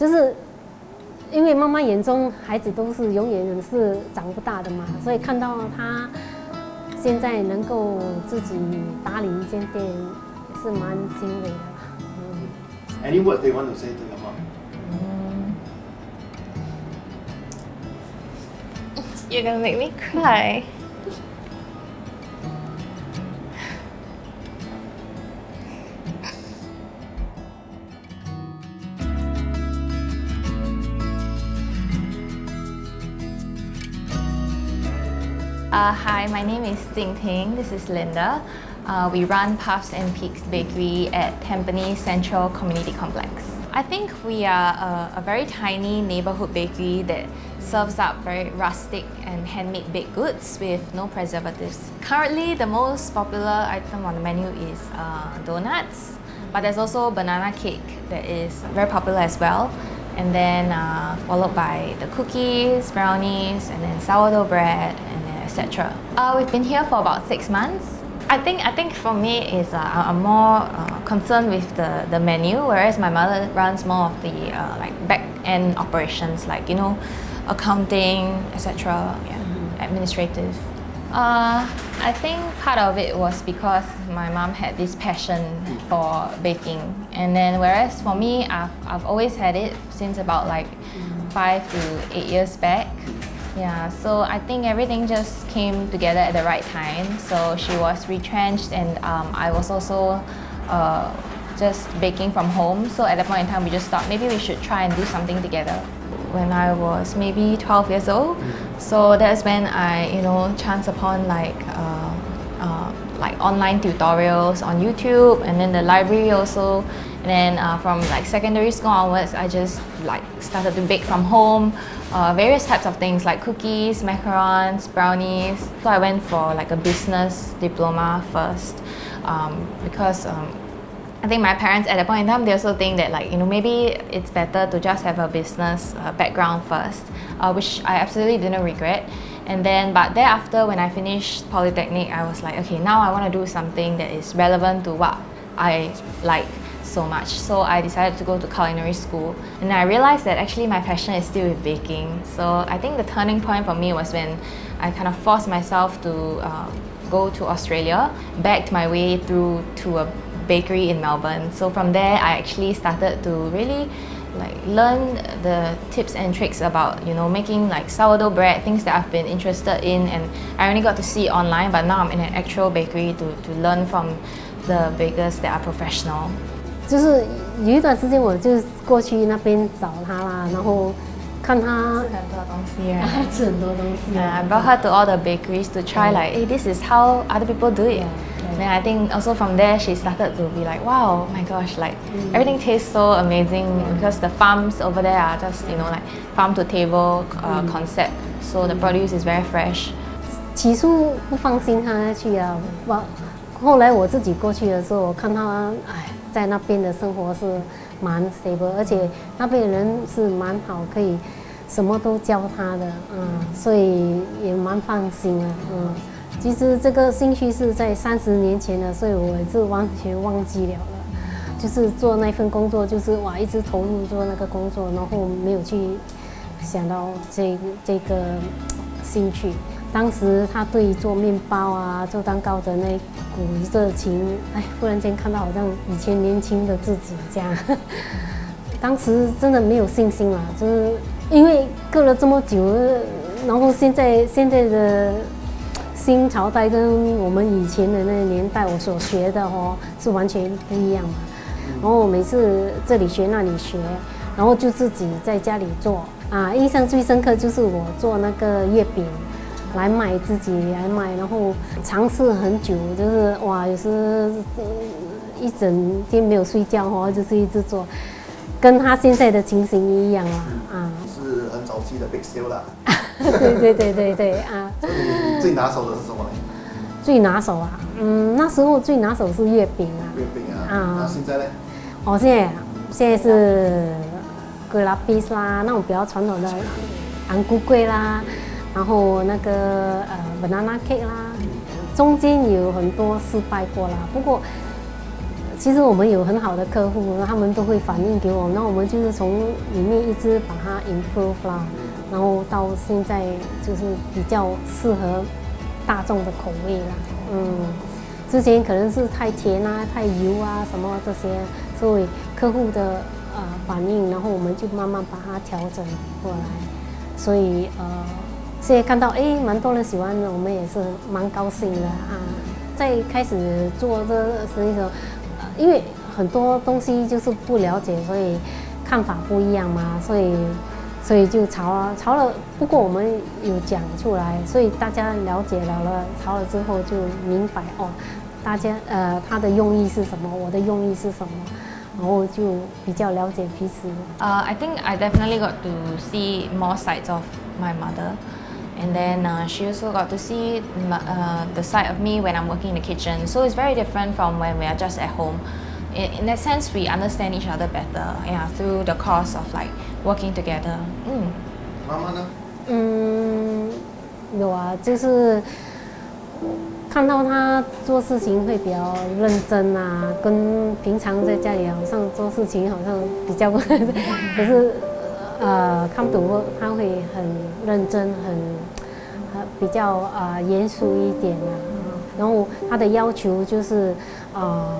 就是因为妈妈眼中孩子都是永远是长不大的嘛，所以看到他现在能够自己打理一间店，是蛮欣慰的啦。嗯。Any words they want to say to your mom? You're gonna make me cry. Uh, hi, my name is Ting Ting. This is Linda. Uh, we run Puffs and Peaks Bakery at Tampines Central Community Complex. I think we are a, a very tiny neighborhood bakery that serves up very rustic and handmade baked goods with no preservatives. Currently, the most popular item on the menu is uh, donuts, but there's also banana cake that is very popular as well. And then uh, followed by the cookies, brownies, and then sourdough bread, and etc. Uh, we've been here for about six months. I think I think for me is uh, I'm more uh, concerned with the, the menu, whereas my mother runs more of the uh, like back end operations, like you know, accounting, etc. Yeah, administrative. Uh, I think part of it was because my mom had this passion for baking, and then whereas for me, I've, I've always had it since about like five to eight years back. Yeah, so I think everything just came together at the right time. So she was retrenched, and um, I was also uh, just baking from home. So at that point in time, we just thought maybe we should try and do something together. When I was maybe 12 years old, so that's when I, you know, chanced upon like uh, uh, like online tutorials on YouTube, and then the library also. And then uh, from like secondary school onwards, I just like started to bake from home, uh, various types of things like cookies, macarons, brownies. So I went for like a business diploma first um, because um, I think my parents at that point in time they also think that like you know maybe it's better to just have a business uh, background first, uh, which I absolutely didn't regret. And then, but thereafter, when I finished polytechnic, I was like, okay, now I want to do something that is relevant to what I like so much. So I decided to go to culinary school, and I realized that actually my passion is still with baking. So I think the turning point for me was when I kind of forced myself to uh, go to Australia, backed my way through to a bakery in Melbourne. So from there, I actually started to really like learn the tips and tricks about you know making like sourdough bread, things that I've been interested in, and I only got to see online. But now I'm in an actual bakery to, to learn from the bakers that are professional. 就是有一段时间，我就过去那边找他啦，然后看他吃很多东西 Yeah, 啊 I brought her to all the bakeries to try like, hey, this is how other people do it. Then I think also from there she started to be like, wow, my gosh, like everything tastes so amazing because the farms over there are just you know like farm to table uh, concept, so the produce is very fresh. 起初不放心他去啊，我后来我自己过去的时候，我看他哎，在那边的生活是蛮 stable，而且那边的人是蛮好，可以什么都教他的，嗯，所以也蛮放心的，嗯。其实这个兴趣是在三十年前的，所以我是完全忘记了了。就是做那份工作，就是哇，一直投入做那个工作，然后没有去想到这这个兴趣。当时他对做面包啊、做蛋糕的那热情，哎，忽然间看到好像以前年轻的自己这样。当时真的没有信心了，就是因为隔了这么久，然后现在现在的新朝代跟我们以前的那个年代，我所学的哦是完全不一样嘛。然后每次这里学那里学，然后就自己在家里做啊。印象最深刻就是我做那个月饼来买，自己来买，然后尝试很久，就是哇，有时呃一整天没有睡觉哦，就是一直做，跟他现在的情形一样啊啊。是很早期的 big sale 啦。对对对对对啊！你最拿手的是什么呢？最拿手啊，嗯，那时候最拿手是月饼啊。月饼啊。啊那现在呢？哦，现在啊现在是龟拉比斯啦，那种比较传统的安菇桂啦，然后那个呃 banana cake 啦，中间有很多失败过啦，不过其实我们有很好的客户，他们都会反映给我，那我们就是从里面一直把它 improve 啦，然后到现在就是比较适合大众的口味啦。嗯，之前可能是太甜啊、太油啊什么这些，所以客户的呃反应，然后我们就慢慢把它调整过来。所以呃，现在看到哎，蛮多人喜欢的，我们也是蛮高兴的啊。在开始做这生意的时候。因为很多东西就是不了解，所以看法不一样嘛，所以所以就吵了，吵了。不过我们有讲出来，所以大家了解了了，吵了之后就明白哦，大家呃他的用意是什么，我的用意是什么，然后就比较了解彼此。Uh, I think I definitely got to see more sides of my mother. and then uh, she also got to see uh, the side of me when I'm working in the kitchen. So it's very different from when we are just at home. In, in that sense, we understand each other better, yeah, through the course of like working together. Mm. 妈妈呢？嗯，有啊，就是看到他做事情会比较认真啊，跟平常在家里好像做事情好像比较，可是 呃，看不懂他会很认真，很比较啊严肃一点啊。然后他的要求就是啊，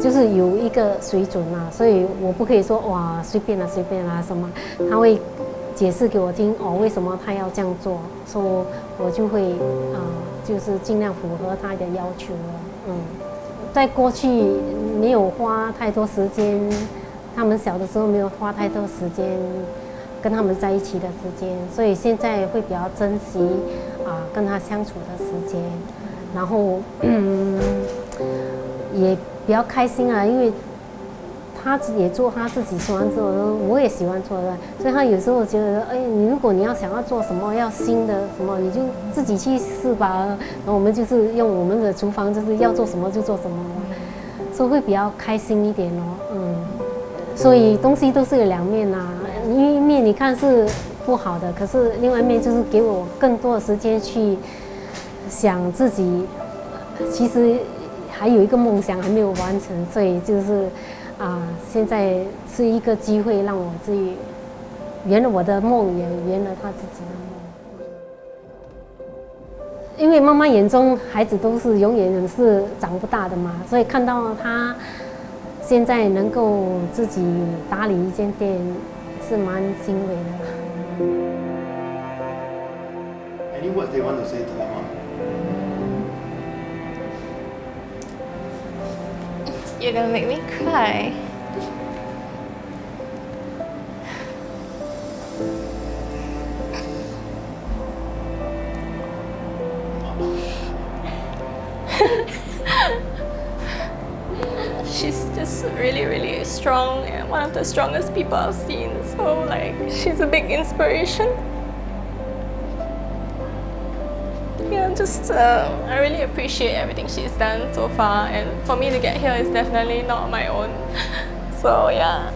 就是有一个水准啊，所以我不可以说哇随便啦随便啦什么，他会解释给我听哦，为什么他要这样做，说我就会啊，就是尽量符合他的要求了。嗯，在过去没有花太多时间。他们小的时候没有花太多时间跟他们在一起的时间，所以现在会比较珍惜啊跟他相处的时间，然后嗯也比较开心啊，因为他也做他自己喜欢做的，我也喜欢做的，所以他有时候觉得，哎，你如果你要想要做什么要新的什么，你就自己去试吧。然后我们就是用我们的厨房，就是要做什么就做什么，所以会比较开心一点哦，嗯。所以东西都是有两面呐，一面你看是不好的，可是另外一面就是给我更多的时间去想自己，其实还有一个梦想还没有完成，所以就是啊，现在是一个机会让我自己圆了我的梦，也圆了他自己的梦。因为妈妈眼中孩子都是永远是长不大的嘛，所以看到他。现在能够自己打理一间店，是蛮欣慰的。Any words they want to say to your mom? You're gonna make me cry. She's just really, really strong and one of the strongest people I've seen. So like, she's a big inspiration. Yeah, just uh, I really appreciate everything she's done so far and for me to get here is definitely not my own. So yeah,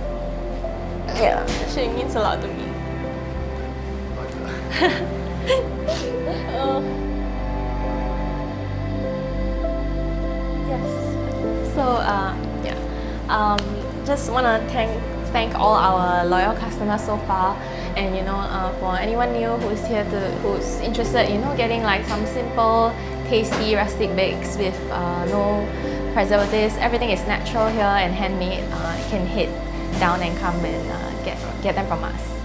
yeah, she means a lot to me. uh, yes. So uh, um, just want to thank thank all our loyal customers so far. And you know uh, for anyone new who's here to who's interested you know getting like some simple tasty rustic bakes with uh, no preservatives everything is natural here and handmade uh, you can hit down and come and uh, get get them from us